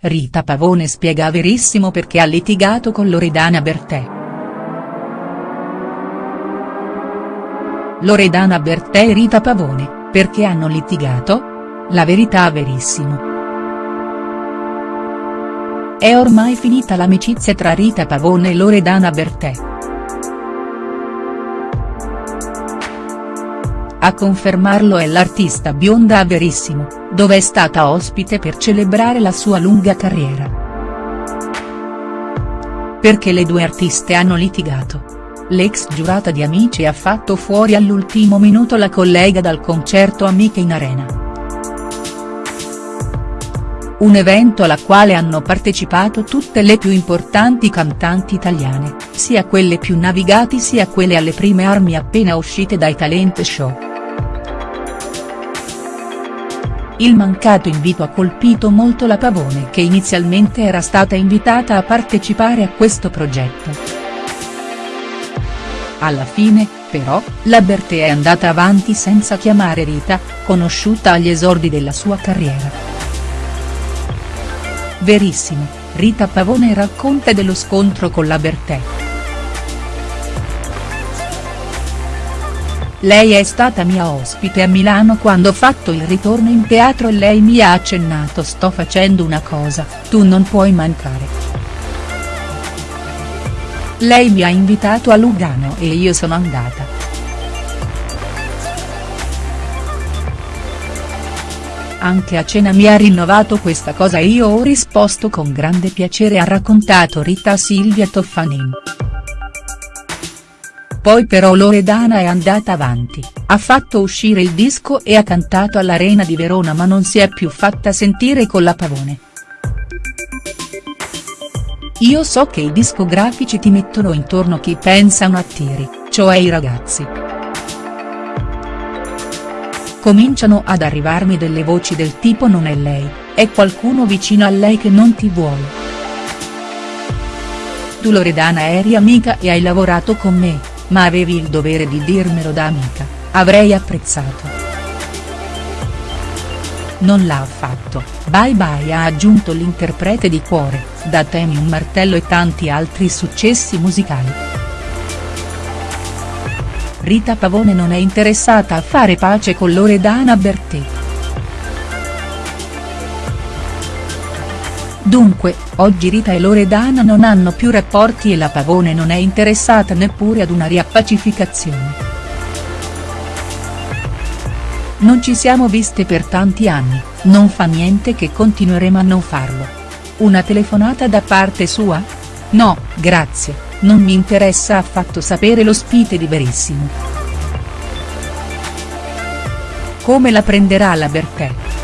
Rita Pavone spiega a Verissimo perché ha litigato con Loredana Bertè. Loredana Bertè e Rita Pavone, perché hanno litigato? La verità a Verissimo. È ormai finita l'amicizia tra Rita Pavone e Loredana Bertè. A confermarlo è l'artista bionda a Verissimo, dove è stata ospite per celebrare la sua lunga carriera. Perché le due artiste hanno litigato. L'ex giurata di Amici ha fatto fuori all'ultimo minuto la collega dal concerto Amiche in Arena. Un evento alla quale hanno partecipato tutte le più importanti cantanti italiane, sia quelle più navigati sia quelle alle prime armi appena uscite dai talent show. Il mancato invito ha colpito molto la Pavone che inizialmente era stata invitata a partecipare a questo progetto. Alla fine, però, la Bertè è andata avanti senza chiamare Rita, conosciuta agli esordi della sua carriera. Verissimo, Rita Pavone racconta dello scontro con la Bertè. Lei è stata mia ospite a Milano quando ho fatto il ritorno in teatro e lei mi ha accennato sto facendo una cosa, tu non puoi mancare. Lei mi ha invitato a Lugano e io sono andata. Anche a cena mi ha rinnovato questa cosa e io ho risposto con grande piacere ha raccontato Rita Silvia Toffanin. Poi però Loredana è andata avanti, ha fatto uscire il disco e ha cantato all'Arena di Verona ma non si è più fatta sentire con la Pavone. Io so che i discografici ti mettono intorno chi pensano a tiri, cioè i ragazzi. Cominciano ad arrivarmi delle voci del tipo non è lei, è qualcuno vicino a lei che non ti vuole. Tu Loredana eri amica e hai lavorato con me, ma avevi il dovere di dirmelo da amica, avrei apprezzato. Non l'ha fatto, Bye Bye ha aggiunto l'interprete di Cuore, da Temi un martello e tanti altri successi musicali. Rita Pavone non è interessata a fare pace con Loredana Bertè. Dunque, oggi Rita e Loredana non hanno più rapporti e la Pavone non è interessata neppure ad una riappacificazione. Non ci siamo viste per tanti anni, non fa niente che continueremo a non farlo. Una telefonata da parte sua? No, grazie, non mi interessa affatto sapere l'ospite di Verissimo. Come la prenderà la Bertè?.